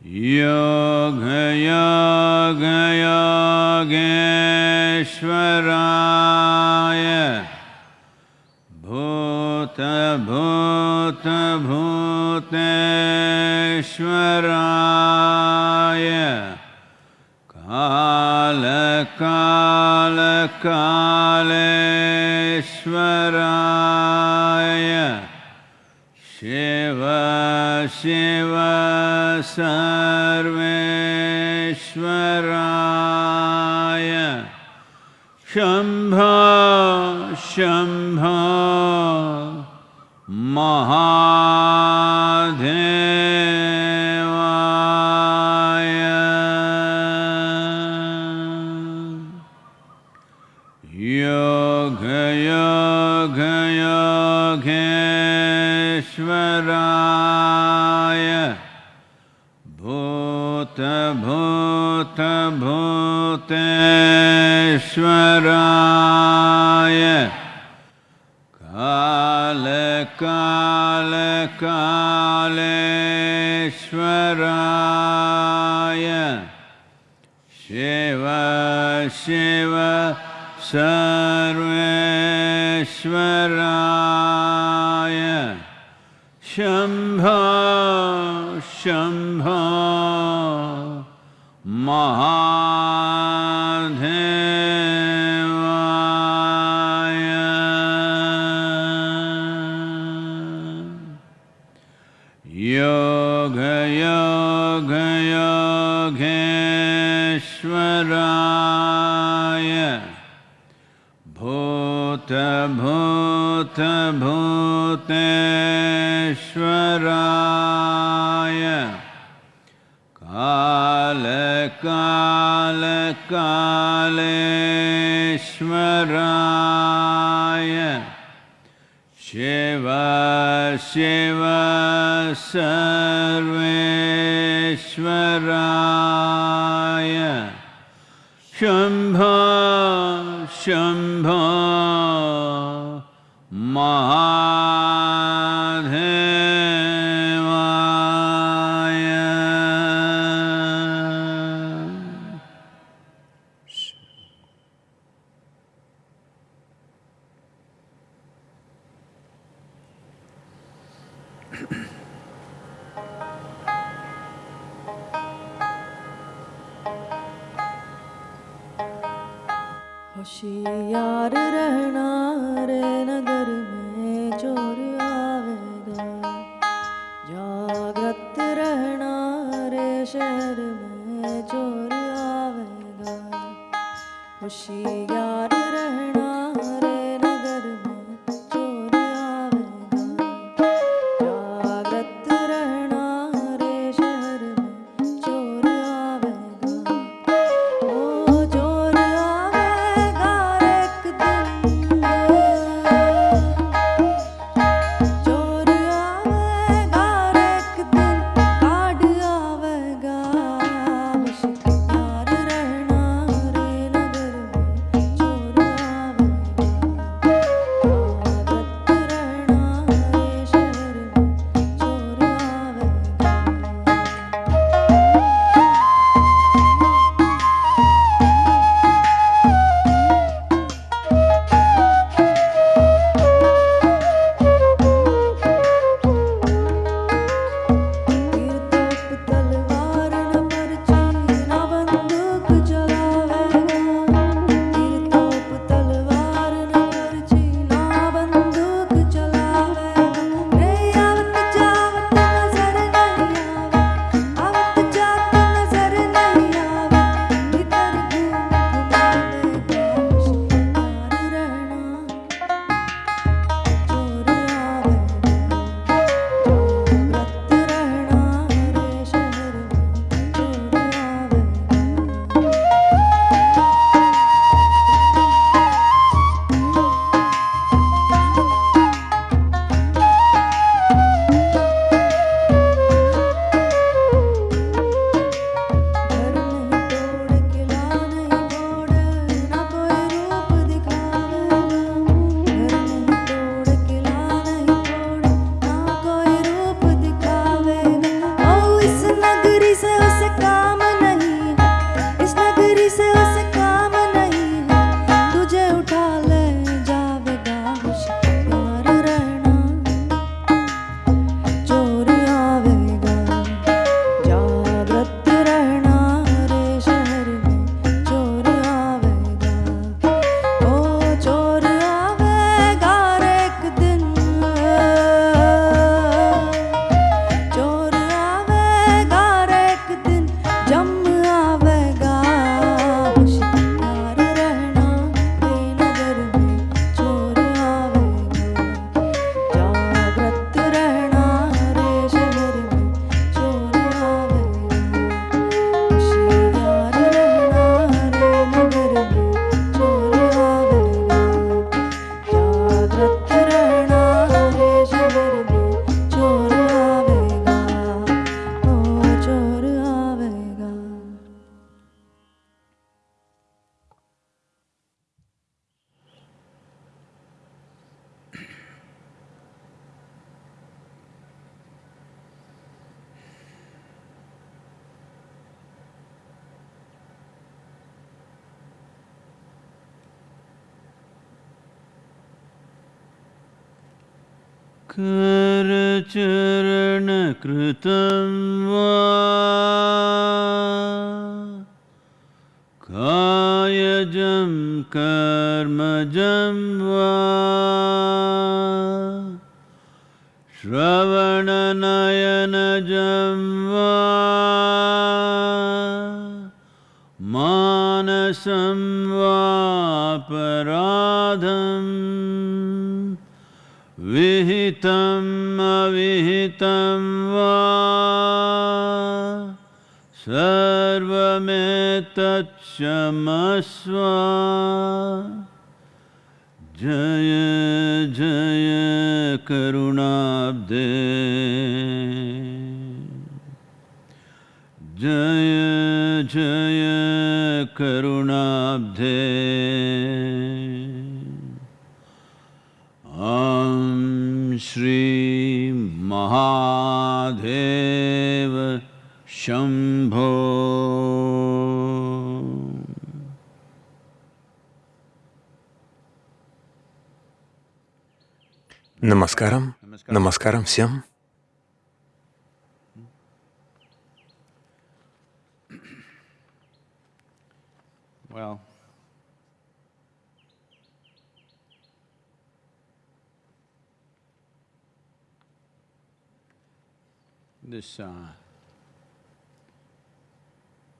योगयोगयोगेश्वराय भूतभूतभूतेश्वराय कालकालकालेश्वराय शिव सर्वेश्वराय शंभ शम्भो महादेवाय भूतेश्वराय काल काल शिव सर्वेश्वराय। शम्भो शम्भो महादेवाय योगयोगयोगेश्वराय भूतभूतभूतेश्वराय कालकालकालेश्वराय शिव शिव सर्वेश्वराय। शम्भो होशियार रहना रे नगर में चोर आवेगा। जागृत रहना रे शहर में चोर आवेगा। होशियार करचरणकृतं वा कायजं कर्मजं वा श्रवणनयनजं वा मानसं वापराधम् विहितम् अविहितं वा? सर्वमेतत्क्षमस्व जय जय करुणाब्दे। जय जय करुणाब्धे Shri Mahadeva Shambho. Намаскарам, намаскарам всем.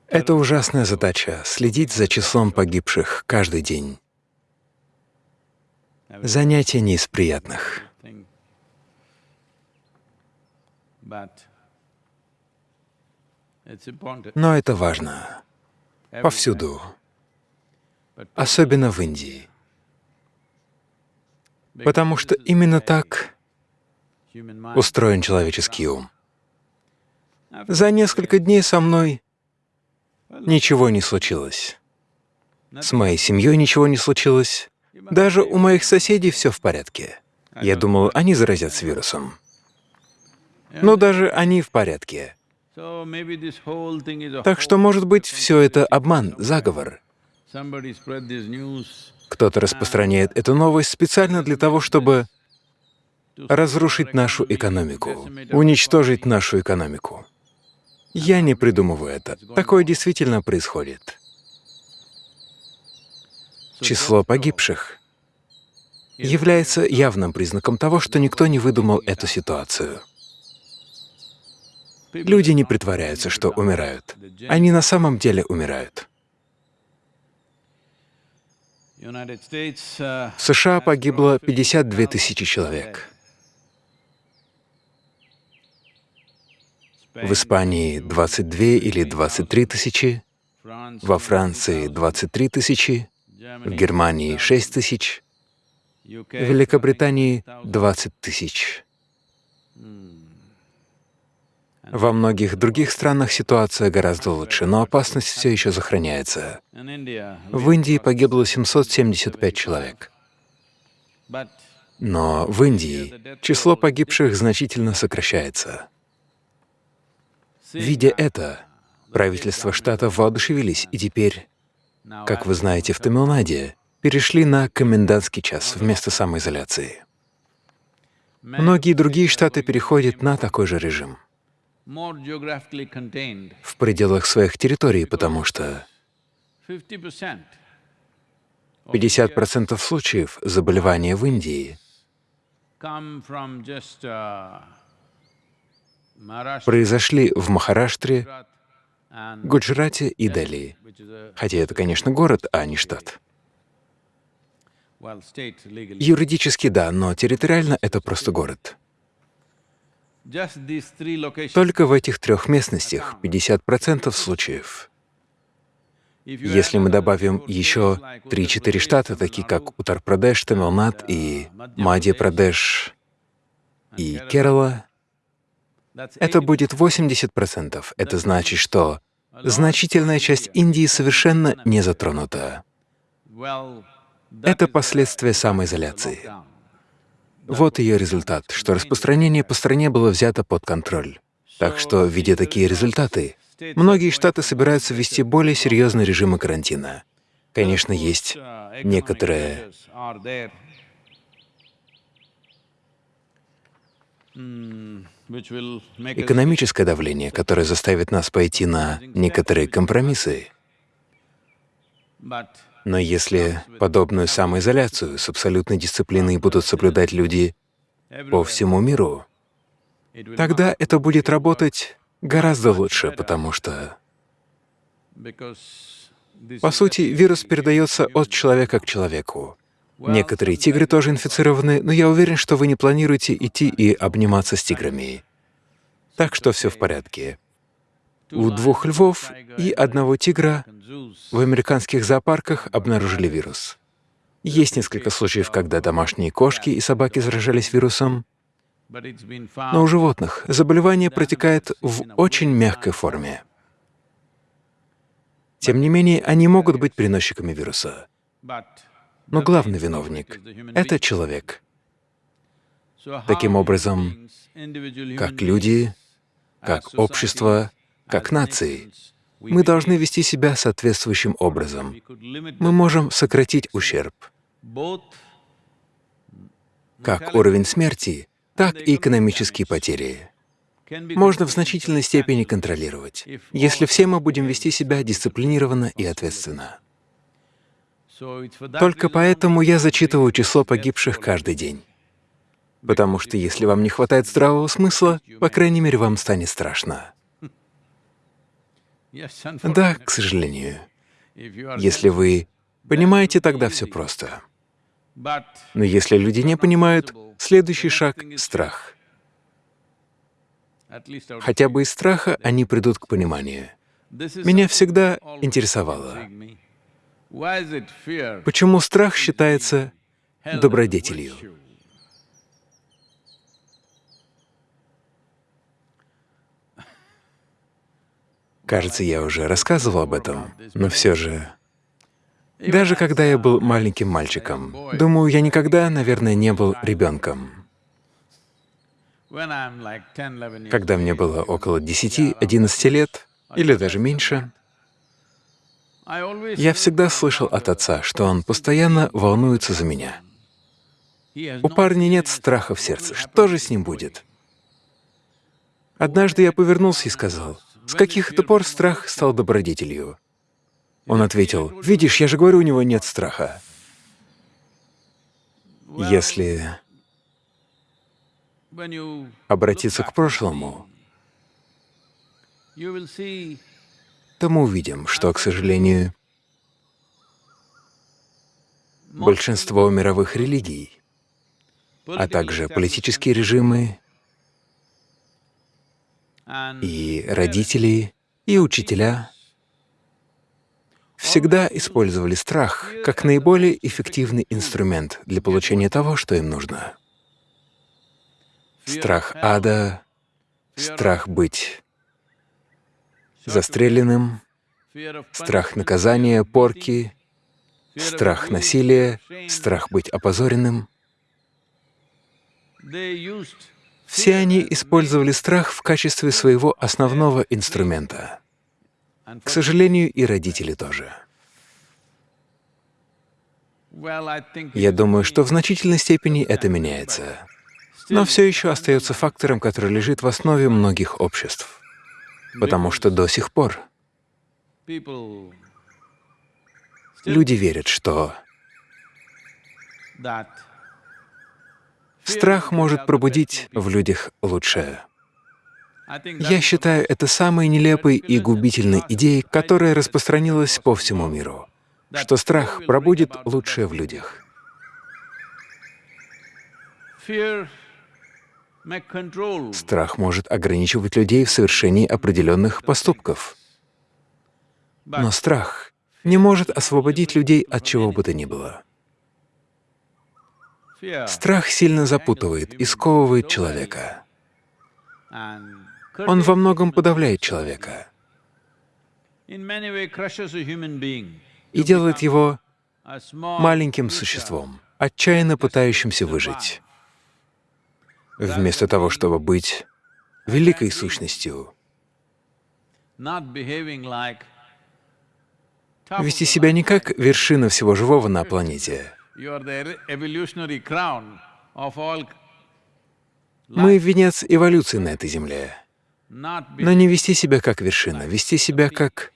Это ужасная задача — следить за числом погибших каждый день. Занятие не из приятных. Но это важно. Повсюду. Особенно в Индии. Потому что именно так устроен человеческий ум. За несколько дней со мной ничего не случилось. С моей семьей ничего не случилось. Даже у моих соседей все в порядке. Я думал, они заразятся вирусом. Но даже они в порядке. Так что, может быть, все это обман, заговор. Кто-то распространяет эту новость специально для того, чтобы разрушить нашу экономику, уничтожить нашу экономику. Я не придумываю это. Такое действительно происходит. Число погибших является явным признаком того, что никто не выдумал эту ситуацию. Люди не притворяются, что умирают. Они на самом деле умирают. В США погибло 52 тысячи человек. В Испании 22 или 23 тысячи, во Франции 23 тысячи, в Германии 6 тысяч, в Великобритании 20 тысяч. Во многих других странах ситуация гораздо лучше, но опасность все еще сохраняется. В Индии погибло 775 человек. Но в Индии число погибших значительно сокращается. Видя это, правительства штата воодушевились и теперь, как вы знаете, в Тамилнаде перешли на комендантский час вместо самоизоляции. Многие другие штаты переходят на такой же режим в пределах своих территорий, потому что 50% 50% случаев заболевания в Индии произошли в Махараштре, Гуджарате и Дели. Хотя это, конечно, город, а не штат. Юридически да, но территориально это просто город. Только в этих трех местностях 50% случаев. Если мы добавим еще states like 3-4 Uttar штата, такие как Утар-Прадеш, Тамилнад и Мадья-Прадеш и Керала, это 80%. будет 80%. Это значит, что значительная часть Индии совершенно не затронута. Это the последствия самоизоляции. Вот ее результат, что распространение по стране было взято под контроль. Так что, видя такие результаты, многие штаты собираются ввести более серьезные режимы карантина. Конечно, есть Uh, некоторые экономическое давление, которое заставит нас пойти на некоторые компромиссы. Но если подобную самоизоляцию с абсолютной дисциплиной будут соблюдать люди по всему миру, тогда это будет работать гораздо лучше, потому что, по сути, вирус передается от человека к человеку. Некоторые тигры тоже инфицированы, но я уверен, что вы не планируете идти и обниматься с тиграми. Так что все в порядке. У двух львов и одного тигра в американских зоопарках обнаружили вирус. Есть несколько случаев, когда домашние кошки и собаки заражались вирусом, но у животных заболевание протекает в очень мягкой форме. Тем не менее, они могут быть переносчиками вируса. Но главный виновник — это человек. Таким образом, как люди, как общество, как нации, мы должны вести себя соответствующим образом. Мы можем сократить ущерб, как уровень смерти, так и экономические потери. Можно в значительной степени контролировать, если все мы будем вести себя дисциплинированно и ответственно. Только поэтому я зачитываю число погибших каждый день. Потому что если вам не хватает здравого смысла, по крайней мере, вам станет страшно. Да, к сожалению. Если вы понимаете, тогда все просто. Но если люди не понимают, следующий шаг — страх. Хотя бы из страха они придут к пониманию. Меня всегда интересовало, почему страх считается добродетелью. Кажется, я уже рассказывал об этом, но все же... Даже когда я был маленьким мальчиком, думаю, я никогда, наверное, не был ребенком. When I'm like 10, 11 years Когда мне было около 10-11 лет, или даже меньше, я всегда слышал от отца, что он постоянно волнуется за меня. У парня нет страха в сердце. Что же с ним будет? Однажды я повернулся и сказал, «С каких это пор страх стал добродетелью?» Он ответил, «Видишь, я же говорю, у него нет страха». Если обратиться к прошлому, то мы увидим, что, к сожалению, большинство мировых религий, а также политические режимы и родители, и учителя всегда использовали страх как наиболее эффективный инструмент для получения того, что им нужно. Страх ада, страх быть застреленным, страх наказания, порки, страх насилия, страх быть опозоренным. Все они использовали страх в качестве своего основного инструмента. К сожалению, и родители тоже. Я думаю, что в значительной степени это меняется. Но все еще остается фактором, который лежит в основе многих обществ. Потому что до сих пор люди верят, что страх может пробудить в людях лучшее. Я считаю это самой нелепой и губительной идеей, которая распространилась по всему миру, что страх пробудит лучшее в людях. Страх может ограничивать людей в совершении определенных поступков. Но страх не может освободить людей от чего бы то ни было. Страх сильно запутывает и сковывает человека. Он во многом подавляет человека и делает его маленьким существом, отчаянно пытающимся выжить. Вместо того, чтобы быть великой сущностью, вести себя не как вершина всего живого на планете, Мы — венец эволюции на этой земле. Но не вести себя как вершина, вести себя как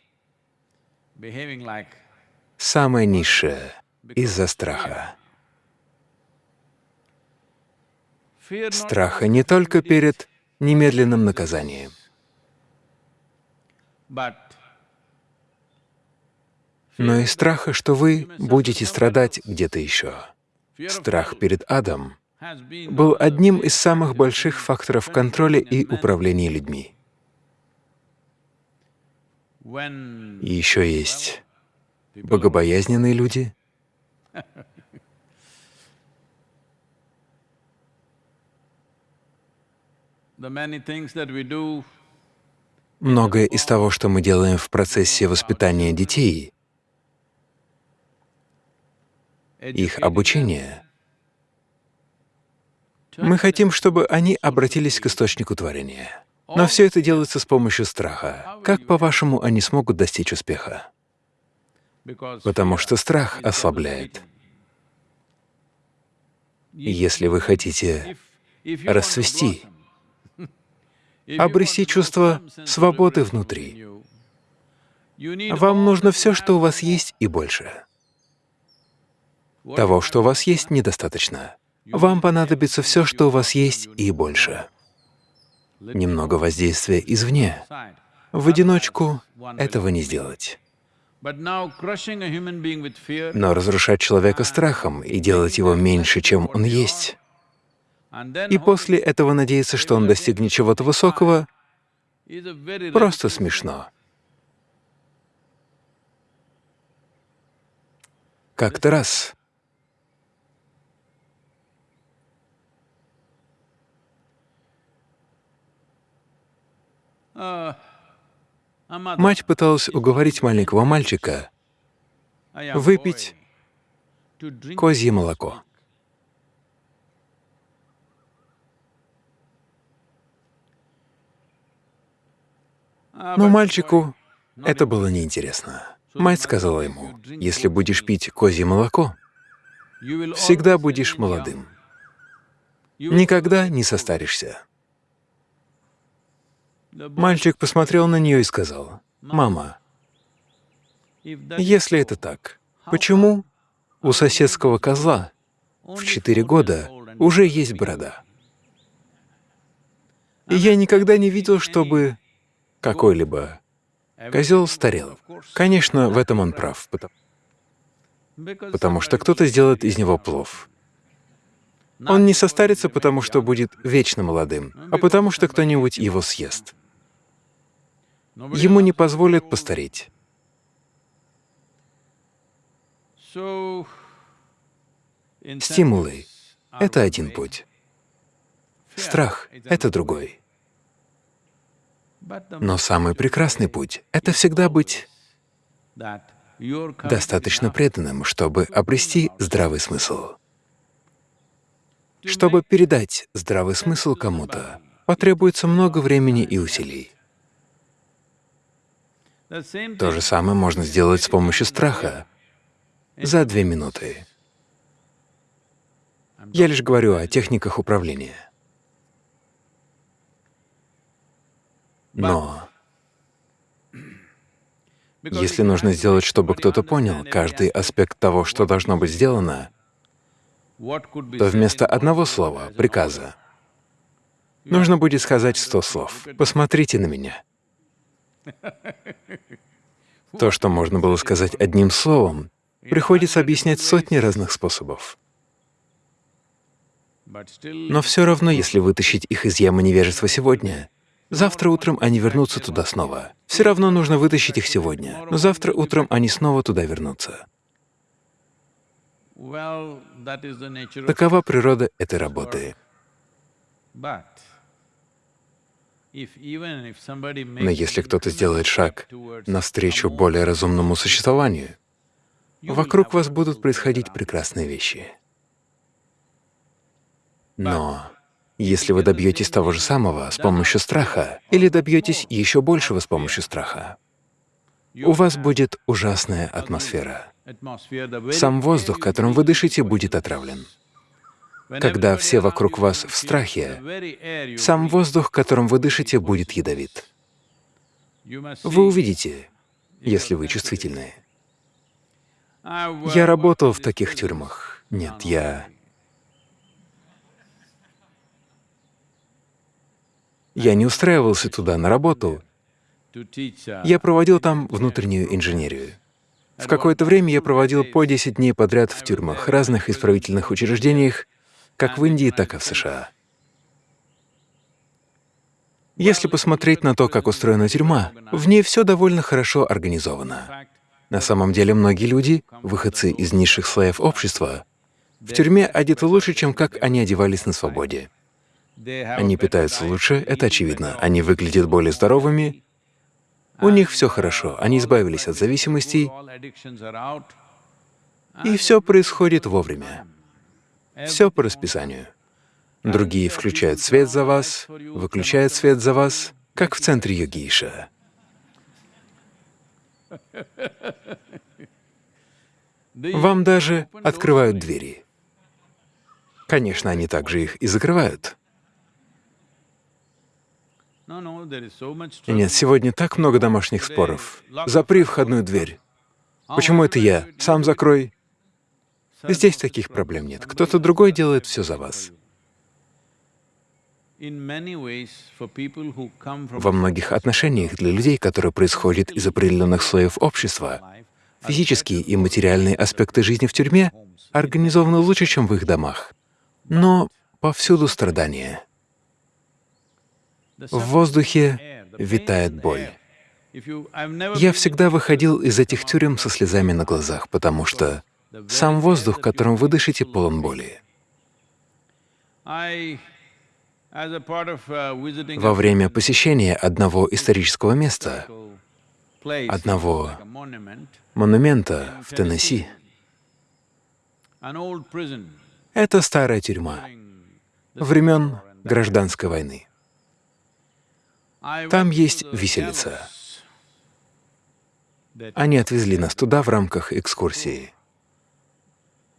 самое низшее из-за страха. Страха не только перед немедленным наказанием, но и страха, что вы будете страдать где-то еще. Страх перед адом был одним из самых больших факторов контроля и управления людьми. еще есть богобоязненные люди, многое из того, что мы делаем в процессе воспитания детей, их обучения, мы хотим, чтобы они обратились к источнику творения. Но все это делается с помощью страха. Как, по-вашему, они смогут достичь успеха? Потому что страх ослабляет. Если вы хотите расцвести, обрести чувство свободы внутри, вам нужно все, что у вас есть, и больше. Того, что у вас есть, недостаточно. Вам понадобится все, что у вас есть, и больше. Немного воздействия извне. В одиночку этого не сделать. Но разрушать человека страхом и делать его меньше, чем он есть, и после этого надеяться, что он достигнет чего-то высокого, просто смешно. Как-то раз. Uh, мать пыталась уговорить маленького мальчика выпить козье молоко. Но мальчику это было неинтересно. Мать сказала ему, если будешь пить козье молоко, всегда будешь молодым, никогда не состаришься. Мальчик посмотрел на нее и сказал, «Мама, если это так, почему у соседского козла в четыре года уже есть борода? И я никогда не видел, чтобы какой-либо козел старел. Конечно, в этом он прав, потому- что кто-то сделает из него плов. Он не состарится, потому что будет вечно молодым, а потому что кто-нибудь его съест. Ему не позволят постареть. Стимулы это один путь. Страх — это другой. Но самый прекрасный путь — это всегда быть достаточно преданным, чтобы обрести здравый смысл. Чтобы передать здравый смысл кому-то, потребуется много времени и усилий. То же самое можно сделать с помощью страха за две минуты. Я лишь говорю о техниках управления. Но если нужно сделать, чтобы кто-то понял каждый аспект того, что должно быть сделано, то вместо одного слова, приказа, нужно будет сказать сто слов. Посмотрите на меня. То, что можно было сказать одним словом, приходится объяснять сотни разных способов. Но все равно, если вытащить их из ямы невежества сегодня, завтра утром они вернутся туда снова. Все равно нужно вытащить их сегодня, но завтра утром они снова туда вернутся. Такова природа этой работы. Но если кто-то сделает шаг навстречу более разумному существованию, вокруг вас будут происходить прекрасные вещи. Но если вы добьетесь того же самого с помощью страха или добьетесь еще большего с помощью страха, у вас будет ужасная атмосфера. Сам воздух, которым вы дышите, будет отравлен. Когда все вокруг вас в страхе, сам воздух, которым вы дышите, будет ядовит. Вы увидите, если вы чувствительны. Я работал в таких тюрьмах. Нет, я... Я не устраивался туда на работу. Я проводил там внутреннюю инженерию. В какое-то время я проводил по 10 дней подряд в тюрьмах, разных исправительных учреждениях, как в Индии, так и в США. Если посмотреть на то, как устроена тюрьма, в ней все довольно хорошо организовано. На самом деле многие люди, выходцы из низших слоев общества, в тюрьме одеты лучше, чем как они одевались на свободе. Они питаются лучше, это очевидно. Они выглядят более здоровыми, у них все хорошо, они избавились от зависимостей, и все происходит вовремя. Все по расписанию. Другие включают свет за вас, выключают свет за вас, как в центре йогиша. Вам даже открывают двери. Конечно, они также их и закрывают. Нет, сегодня так много домашних споров. Запри входную дверь. Почему это я? Сам закрой. Здесь таких проблем нет. Кто-то другой делает все за вас. Во многих отношениях для людей, которые происходят из определенных слоев общества, физические и материальные аспекты жизни в тюрьме организованы лучше, чем в их домах. Но повсюду страдания. В воздухе витает боль. Я всегда выходил из этих тюрем со слезами на глазах, потому что сам воздух, которым вы дышите, полон боли. Во время посещения одного исторического места, одного монумента в Теннесси, это старая тюрьма времен гражданской войны. Там есть виселица. Они отвезли нас туда в рамках экскурсии.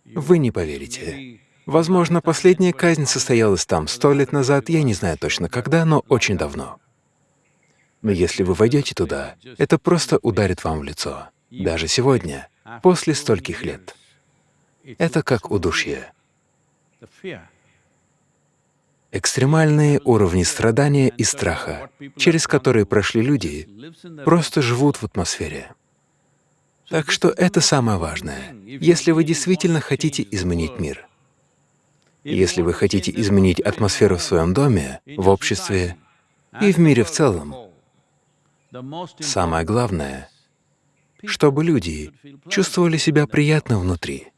Вы не поверите. Возможно, последняя казнь состоялась там сто лет назад, я не знаю точно когда, но очень давно. Но если вы войдете туда, это просто ударит вам в лицо. Даже сегодня, после стольких лет. Это как удушье. Экстремальные уровни страдания и страха, через которые прошли люди, просто живут в атмосфере. Так что это самое важное. Если вы действительно хотите изменить мир, если вы хотите изменить атмосферу в своем доме, в обществе и в мире в целом, самое главное, чтобы люди чувствовали себя приятно внутри.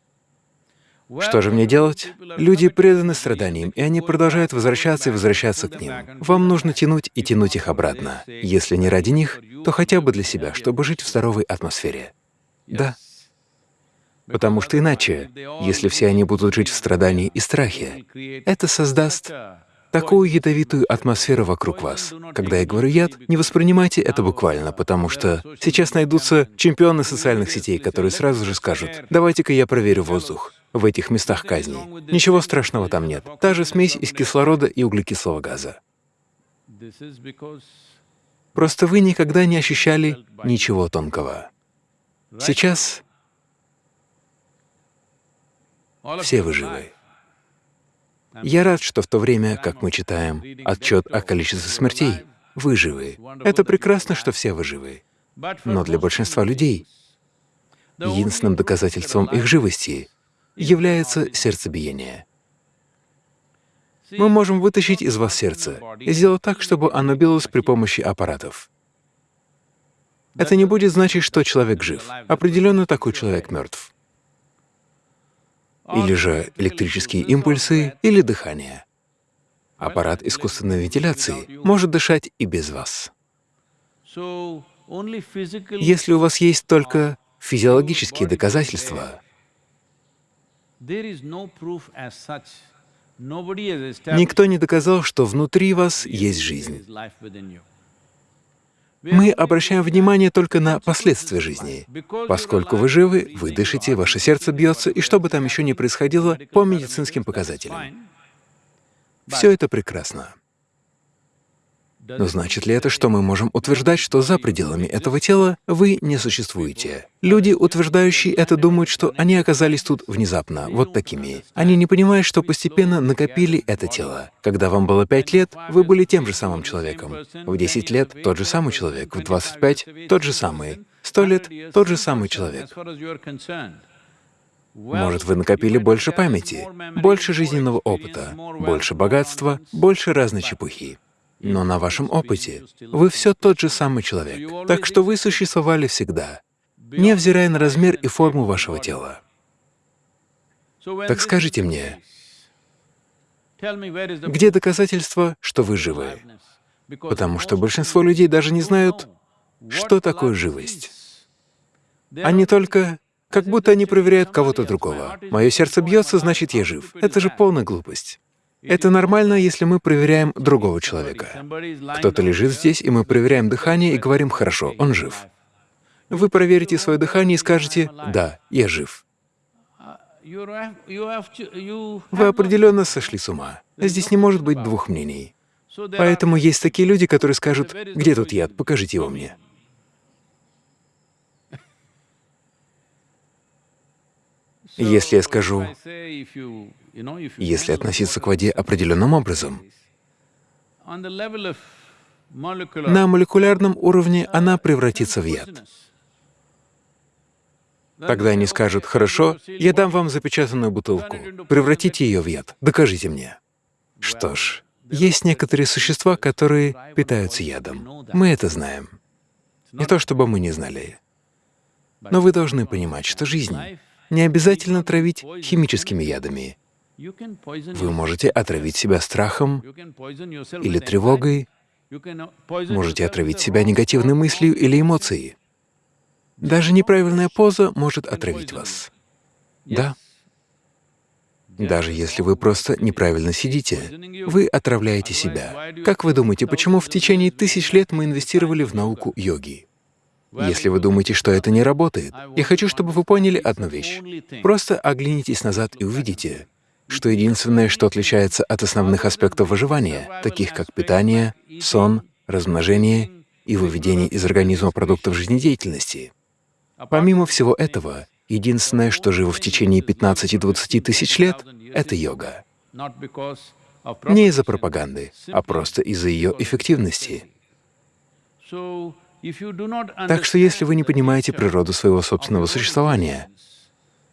Что же мне делать? Люди преданы страданиям, и они продолжают возвращаться и возвращаться к ним. Вам нужно тянуть и тянуть их обратно. Если не ради них, то хотя бы для себя, чтобы жить в здоровой атмосфере. Да. Потому что иначе, если все они будут жить в страдании и страхе, это создаст такую ядовитую атмосферу вокруг вас. Когда я говорю «яд», не воспринимайте это буквально, потому что сейчас найдутся чемпионы социальных сетей, которые сразу же скажут «давайте-ка я проверю воздух» в этих местах казни. Ничего страшного там нет. Та же смесь из кислорода и углекислого газа. Просто вы никогда не ощущали ничего тонкого. Сейчас все вы живы. Я рад, что в то время, как мы читаем отчет о количестве смертей, вы живы. Это прекрасно, что все вы живы. Но для большинства людей единственным доказательством их живости является сердцебиение. Мы можем вытащить из вас сердце и сделать так, чтобы оно билось при помощи аппаратов. Это не будет значить, что человек жив. Определенно такой человек мертв. Или же электрические импульсы, или дыхание. Аппарат искусственной вентиляции может дышать и без вас. Если у вас есть только физиологические доказательства, Никто не доказал, что внутри вас есть жизнь. Мы обращаем внимание только на последствия жизни. Поскольку вы живы, вы дышите, ваше сердце бьется, и что бы там еще ни происходило по медицинским показателям. Все это прекрасно. Но значит ли это, что мы можем утверждать, что за пределами этого тела вы не существуете? Люди, утверждающие это, думают, что они оказались тут внезапно, вот такими. Они не понимают, что постепенно накопили это тело. Когда вам было 5 лет, вы были тем же самым человеком. В 10 лет — тот же самый человек, в 25 — тот же самый, 100 лет — тот же самый человек. Может, вы накопили больше памяти, больше жизненного опыта, больше богатства, больше разной чепухи. Но на вашем опыте вы все тот же самый человек, так что вы существовали всегда, невзирая на размер и форму вашего тела. Так скажите мне, где доказательства, что вы живы? Потому что большинство людей даже не знают, что такое живость. Они только как будто они проверяют кого-то другого. Мое сердце бьется, значит, я жив. Это же полная глупость. Это нормально, если мы проверяем другого человека. Кто-то лежит здесь, и мы проверяем дыхание и говорим «хорошо, он жив». Вы проверите свое дыхание и скажете «да, я жив». Вы определенно сошли с ума. Здесь не может быть двух мнений. Поэтому есть такие люди, которые скажут «где тут яд, покажите его мне». Если я скажу, если относиться к воде определенным образом, на молекулярном уровне она превратится в яд. Тогда они скажут, «Хорошо, я дам вам запечатанную бутылку, превратите ее в яд, докажите мне». Что ж, есть некоторые существа, которые питаются ядом. Мы это знаем. Не то чтобы мы не знали. Но вы должны понимать, что жизнь не обязательно травить химическими ядами. Вы можете отравить себя страхом или тревогой, можете отравить себя негативной мыслью или эмоцией. Даже неправильная поза может отравить вас. Да. Даже если вы просто неправильно сидите, вы отравляете себя. Как вы думаете, почему в течение тысяч лет мы инвестировали в науку йоги? Если вы думаете, что это не работает, я хочу, чтобы вы поняли одну вещь. Просто оглянитесь назад и увидите, что единственное, что отличается от основных аспектов выживания, таких как питание, сон, размножение и выведение из организма продуктов жизнедеятельности. Помимо всего этого, единственное, что живо в течение 15-20 тысяч лет — это йога. Не из-за пропаганды, а просто из-за ее эффективности. Так что если вы не понимаете природу своего собственного существования,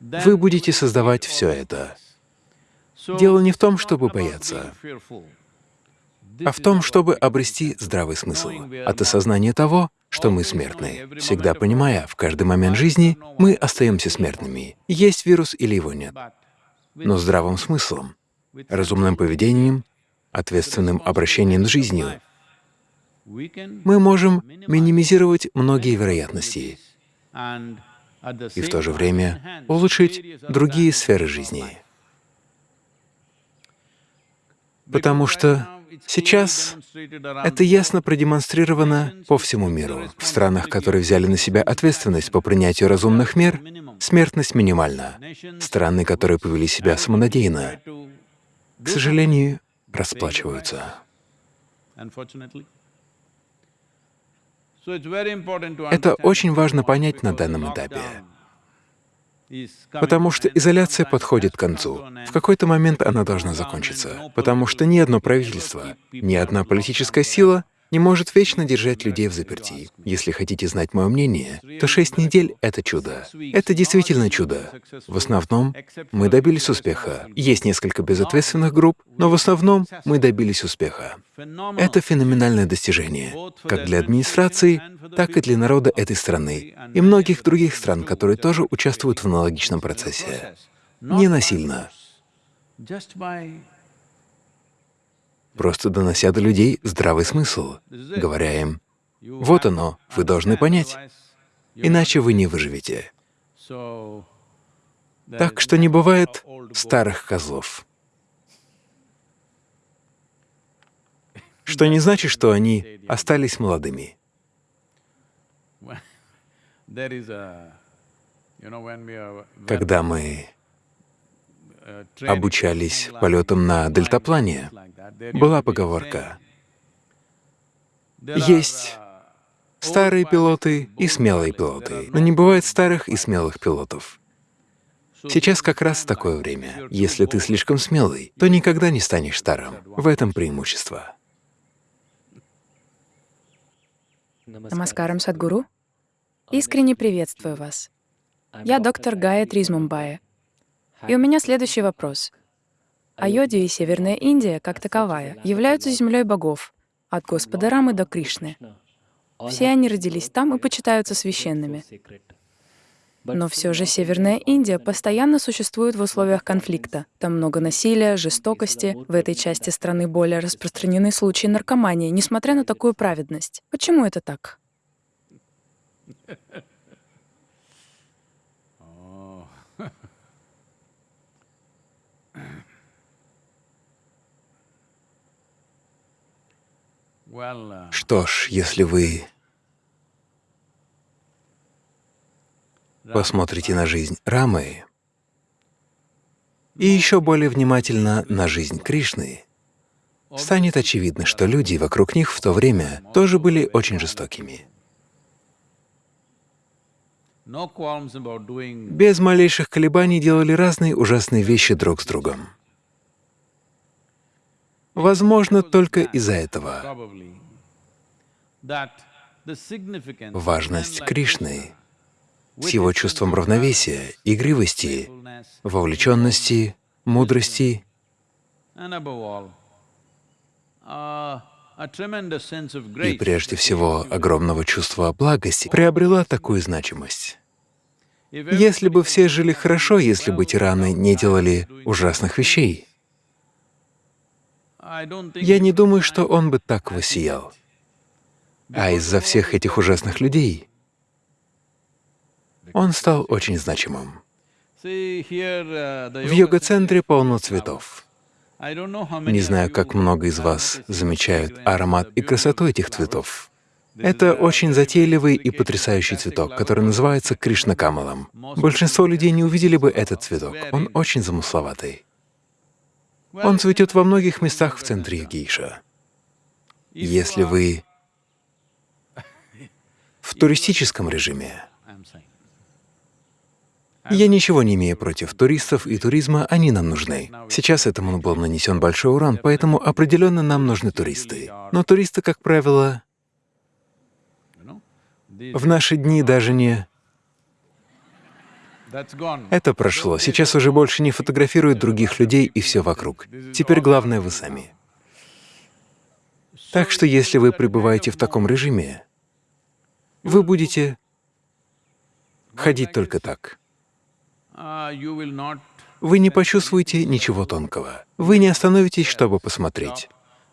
вы будете создавать все это. Дело не в том, чтобы бояться, а в том, чтобы обрести здравый смысл от осознания того, что мы смертны, всегда понимая, в каждый момент жизни мы остаемся смертными, есть вирус или его нет, но здравым смыслом, разумным поведением, ответственным обращением с жизнью мы можем минимизировать многие вероятности и в то же время улучшить другие сферы жизни. Потому что сейчас это ясно продемонстрировано по всему миру. В странах, которые взяли на себя ответственность по принятию разумных мер, смертность минимальна. Страны, которые повели себя самонадеянно, к сожалению, расплачиваются. Это очень важно понять на данном этапе, потому что изоляция подходит к концу. В какой-то момент она должна закончиться, потому что ни одно правительство, ни одна политическая сила не может вечно держать людей в заперти. Если хотите знать мое мнение, то шесть недель — это чудо. Это действительно чудо. В основном мы добились успеха. Есть несколько безответственных групп, но в основном мы добились успеха. Это феноменальное достижение, как для администрации, так и для народа этой страны и многих других стран, которые тоже участвуют в аналогичном процессе. Не насильно просто донося до людей здравый смысл, говоря им, «Вот оно, вы должны понять, иначе вы не выживете». Так что не бывает старых козлов. Что не значит, что они остались молодыми. Когда мы обучались полетам на дельтаплане, была поговорка Есть старые пилоты и смелые пилоты, но не бывает старых и смелых пилотов. Сейчас как раз такое время. Если ты слишком смелый, то никогда не станешь старым. В этом преимущество. Намаскарам, Садгуру. Искренне приветствую вас. Я доктор Гая Тризмумбая. И у меня следующий вопрос. Айодия и Северная Индия, как таковая, являются землей богов, от Господа Рамы до Кришны. Все они родились там и почитаются священными. Но все же Северная Индия постоянно существует в условиях конфликта. Там много насилия, жестокости. В этой части страны более распространены случаи наркомании, несмотря на такую праведность. Почему это так? Что ж, если вы посмотрите на жизнь Рамы и еще более внимательно на жизнь Кришны, станет очевидно, что люди вокруг них в то время тоже были очень жестокими. Без малейших колебаний делали разные ужасные вещи друг с другом. Возможно, только из-за этого. Важность Кришны с его чувством равновесия, игривости, вовлеченности, мудрости. Uh, и прежде всего огромного чувства благости приобрела такую значимость. Если бы все жили хорошо, если бы тираны не делали ужасных вещей, я не думаю, что он бы так воссиял. А из-за всех этих ужасных людей он стал очень значимым. В йога-центре полно цветов. Не знаю, как много из вас замечают аромат и красоту этих цветов. Это очень затейливый и потрясающий цветок, который называется Кришнакамалом. Большинство людей не увидели бы этот цветок. Он очень замысловатый. Он цветет во многих местах в центре Ягейша. Если вы в туристическом режиме, я ничего не имею против туристов и туризма, они нам нужны. Сейчас этому был нанесен большой урон, поэтому определенно нам нужны туристы. Но туристы, как правило, в наши дни даже не... Это прошло. Сейчас уже больше не фотографируют других людей и все вокруг. Теперь главное вы сами. Так что если вы пребываете в таком режиме, вы будете ходить только так. Uh, Вы не почувствуете ничего тонкого. Вы не остановитесь, чтобы посмотреть.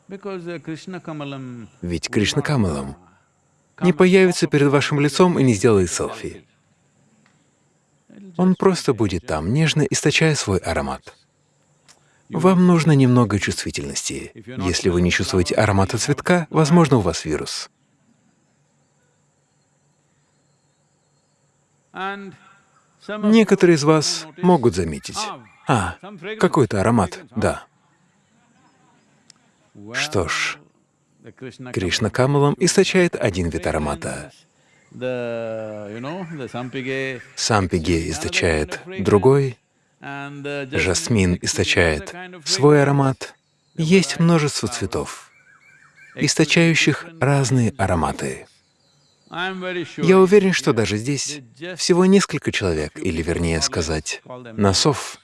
uh, Ведь Кришна Камалам не появится перед вашим лицом и не сделает селфи. Он просто будет там, нежно источая свой аромат. Вам нужно немного чувствительности. Если вы не чувствуете аромата цветка, возможно, у вас вирус. Некоторые из вас могут заметить. А, какой-то аромат, да. Что ж, Кришна Камалам источает один вид аромата. Сампиге источает другой, uh, жасмин источает свой аромат. Есть множество цветов, источающих разные ароматы. Я уверен, что даже здесь всего несколько человек, или вернее сказать, носов.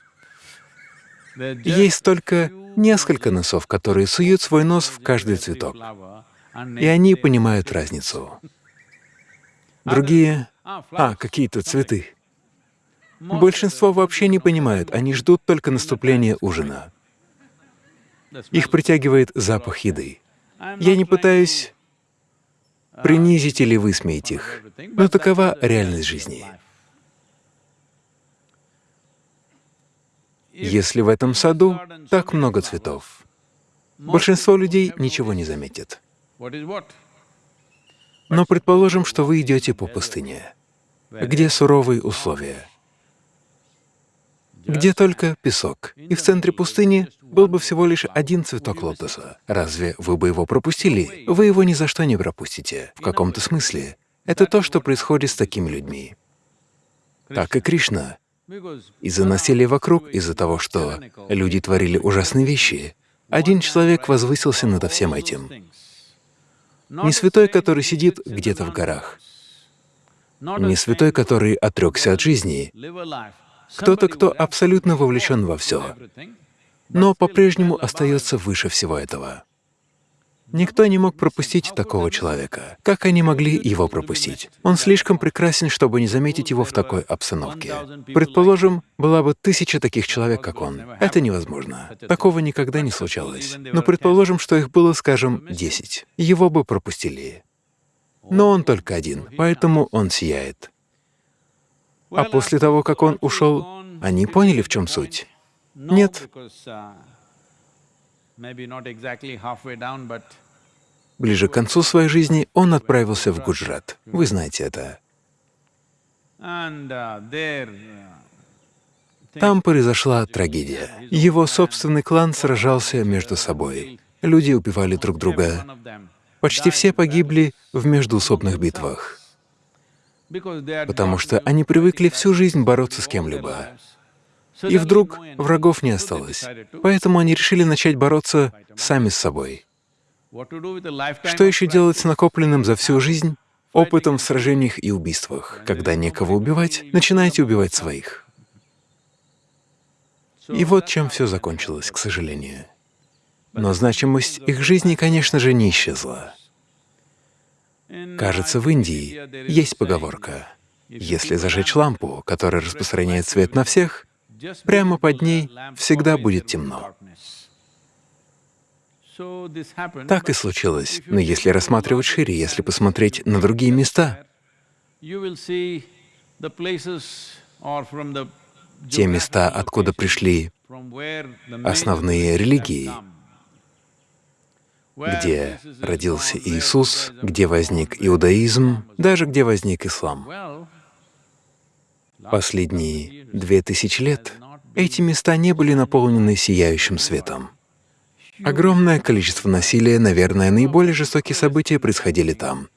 Есть только несколько носов, которые суют свой нос в каждый цветок, и они понимают разницу. Другие — а, какие-то цветы. Большинство вообще не понимают, они ждут только наступления ужина. Их притягивает запах еды. Я не пытаюсь принизить или высмеять их, но такова реальность жизни. Если в этом саду так много цветов, большинство людей ничего не заметит. Но предположим, что вы идете по пустыне, где суровые условия, где только песок, и в центре пустыни был бы всего лишь один цветок лотоса. Разве вы бы его пропустили? Вы его ни за что не пропустите. В каком-то смысле это то, что происходит с такими людьми. Так и Кришна. Из-за насилия вокруг, из-за того, что люди творили ужасные вещи, один человек возвысился над всем этим. Не святой, который сидит где-то в горах, не святой, который отрекся от жизни, кто-то, кто абсолютно вовлечен во все, но по-прежнему остается выше всего этого. Никто не мог пропустить такого человека. Как они могли его пропустить? Он слишком прекрасен, чтобы не заметить его в такой обстановке. Предположим, была бы тысяча таких человек, как он. Это невозможно. Такого никогда не случалось. Но предположим, что их было, скажем, десять. Его бы пропустили. Но он только один, поэтому он сияет. А после того, как он ушел, они поняли, в чем суть? Нет. Ближе к концу своей жизни он отправился в Гуджрат. Вы знаете это. Там произошла трагедия. Его собственный клан сражался между собой. Люди убивали друг друга. Почти все погибли в междуусобных битвах потому что они привыкли всю жизнь бороться с кем-либо. И вдруг врагов не осталось, поэтому они решили начать бороться сами с собой. Что еще делать с накопленным за всю жизнь опытом в сражениях и убийствах? Когда некого убивать, начинайте убивать своих. И вот чем все закончилось, к сожалению. Но значимость их жизни, конечно же, не исчезла. Кажется, в Индии есть поговорка «Если зажечь лампу, которая распространяет свет на всех, прямо под ней всегда будет темно». Так и случилось. Но если рассматривать шире, если посмотреть на другие места, те места, откуда пришли основные религии, где родился Иисус, где возник иудаизм, даже где возник ислам. Последние две тысячи лет эти места не были наполнены сияющим светом. Огромное количество насилия, наверное, наиболее жестокие события происходили там.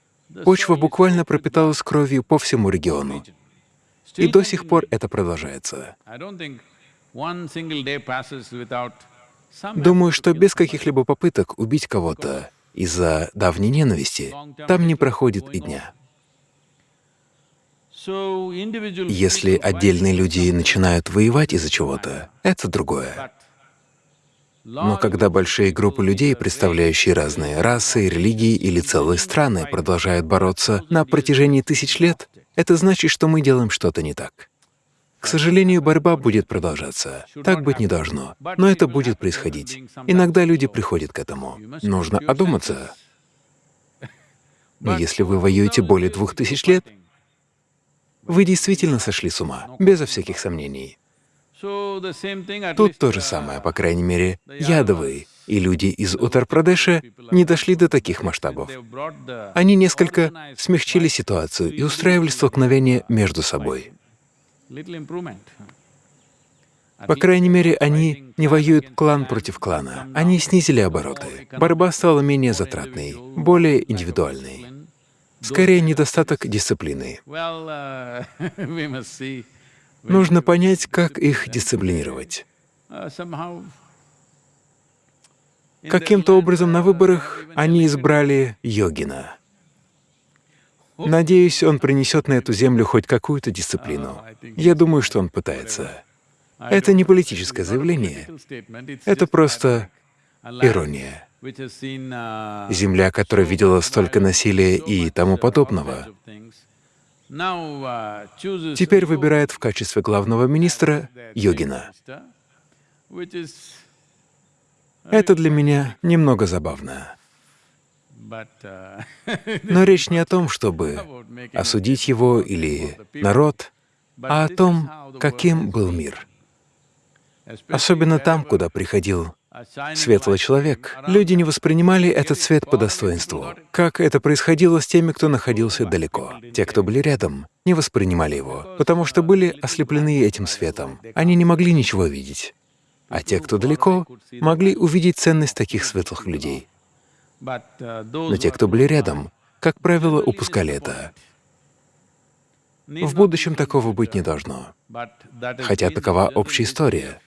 Почва буквально пропиталась кровью по всему региону. И до сих пор это продолжается. Думаю, что без каких-либо попыток убить кого-то из-за давней ненависти там не проходит и дня. Если отдельные люди начинают воевать из-за чего-то, это другое. Но когда большие группы людей, представляющие разные расы, религии или целые страны, продолжают бороться на протяжении тысяч лет, это значит, что мы делаем что-то не так. К сожалению, борьба будет продолжаться. Так быть не должно. Но это будет происходить. Иногда люди приходят к этому. Нужно одуматься. Но если вы воюете более двух тысяч лет, вы действительно сошли с ума, безо всяких сомнений. Тут то же самое, по крайней мере, ядовые и люди из Утар-Прадеша не дошли до таких масштабов. Они несколько смягчили ситуацию и устраивали столкновения между собой. По крайней мере, они не воюют клан против клана. Они снизили обороты. Борьба стала менее затратной, более индивидуальной. Скорее, недостаток дисциплины. Нужно понять, как их дисциплинировать. Каким-то образом на выборах они избрали йогина. Надеюсь, он принесет на эту землю хоть какую-то дисциплину. Я думаю, что он пытается. Это не политическое заявление, это просто ирония. Земля, которая видела столько насилия и тому подобного, теперь выбирает в качестве главного министра йогина. Это для меня немного забавно. Но речь не о том, чтобы осудить его или народ, а о том, каким был мир. Особенно там, куда приходил светлый человек. Люди не воспринимали этот свет по достоинству. Как это происходило с теми, кто находился далеко. Те, кто были рядом, не воспринимали его, потому что были ослеплены этим светом. Они не могли ничего видеть. А те, кто далеко, могли увидеть ценность таких светлых людей. Но те, кто были рядом, как правило, упускали это. В будущем такого быть не должно. Хотя такова общая история.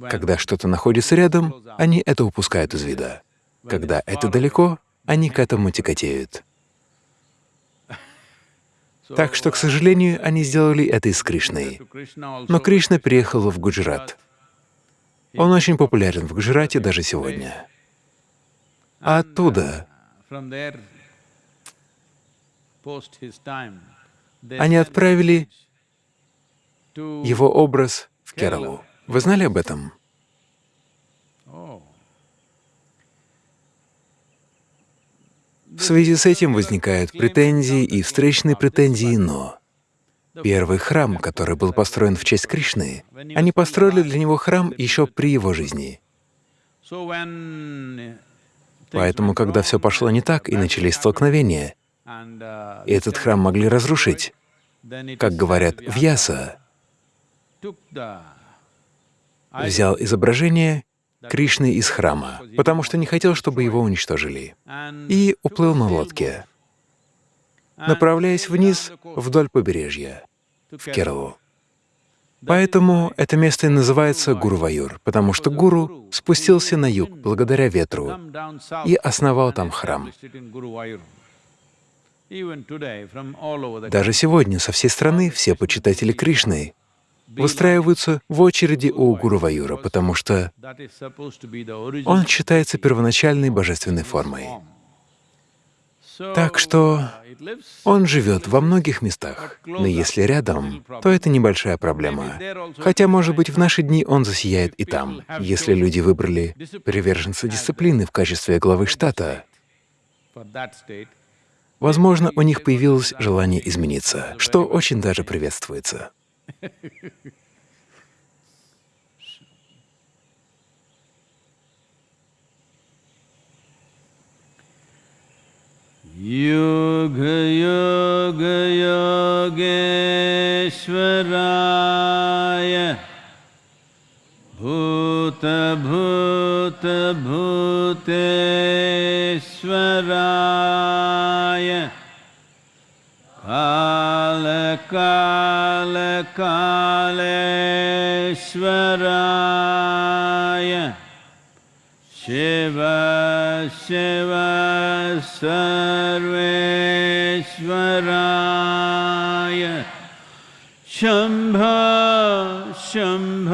Когда что-то находится рядом, они это упускают из вида. Когда это далеко, они к этому тяготеют. Так что, к сожалению, они сделали это и с Кришной. Но Кришна переехал в Гуджарат. Он очень популярен в Гуджарате даже сегодня. А оттуда они отправили его образ в Кералу. Вы знали об этом? В связи с этим возникают претензии и встречные претензии «но». Первый храм, который был построен в честь Кришны, они построили для него храм еще при его жизни. Поэтому, когда все пошло не так и начались столкновения, этот храм могли разрушить, как говорят, Вьяса взял изображение Кришны из храма, потому что не хотел, чтобы его уничтожили, и уплыл на лодке, направляясь вниз вдоль побережья, в Кералу. Поэтому это место и называется Гуруваюр, потому что гуру спустился на юг благодаря ветру и основал там храм. Даже сегодня со всей страны все почитатели Кришны выстраиваются в очереди у Гуруваюра, потому что он считается первоначальной божественной формой. Так что он живет во многих местах, но если рядом, то это небольшая проблема. Хотя, может быть, в наши дни он засияет и там. Если люди выбрали приверженца дисциплины в качестве главы штата, возможно, у них появилось желание измениться, что очень даже приветствуется. युग युग योगेश्वराय। भूत भूत भूतेश्वराय। काल काल कालेश्वराय। शिव शिव सर्वेश्वराय। शम्भ शम्भ